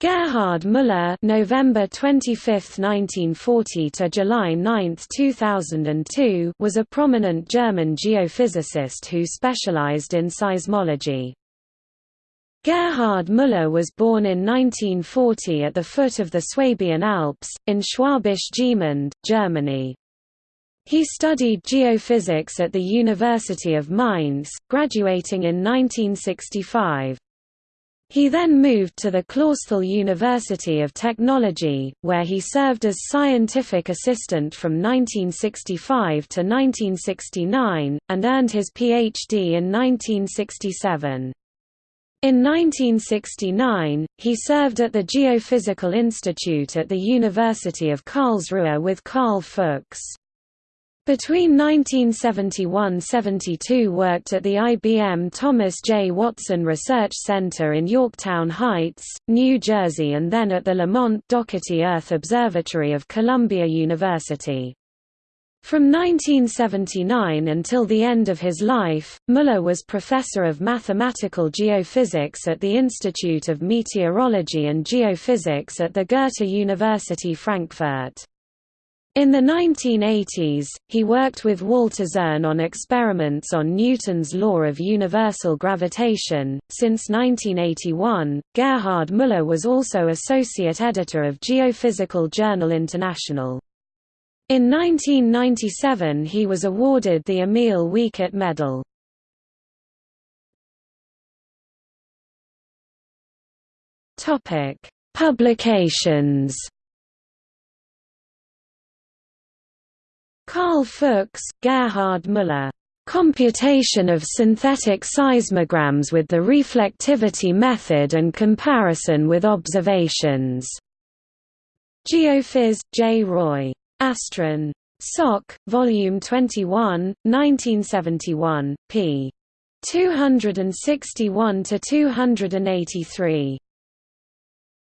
Gerhard Müller November 25, 1940 to July 9, 2002 was a prominent German geophysicist who specialized in seismology. Gerhard Müller was born in 1940 at the foot of the Swabian Alps, in Schwäbisch Gmünd, Germany. He studied geophysics at the University of Mainz, graduating in 1965. He then moved to the Clausthal University of Technology, where he served as scientific assistant from 1965 to 1969, and earned his Ph.D. in 1967. In 1969, he served at the Geophysical Institute at the University of Karlsruhe with Karl Fuchs. Between 1971–72 worked at the IBM Thomas J. Watson Research Center in Yorktown Heights, New Jersey and then at the Lamont Doherty Earth Observatory of Columbia University. From 1979 until the end of his life, Müller was professor of mathematical geophysics at the Institute of Meteorology and Geophysics at the Goethe University Frankfurt. In the 1980s, he worked with Walter Zürn on experiments on Newton's law of universal gravitation. Since 1981, Gerhard Müller was also associate editor of Geophysical Journal International. In 1997 he was awarded the Emil Wiechert Medal. Topic: Publications Karl Fuchs, Gerhard Müller. Computation of synthetic seismograms with the reflectivity method and comparison with observations. Geophys, J. Roy. Astron. Soc. Volume 21, 1971, p. 261 to 283.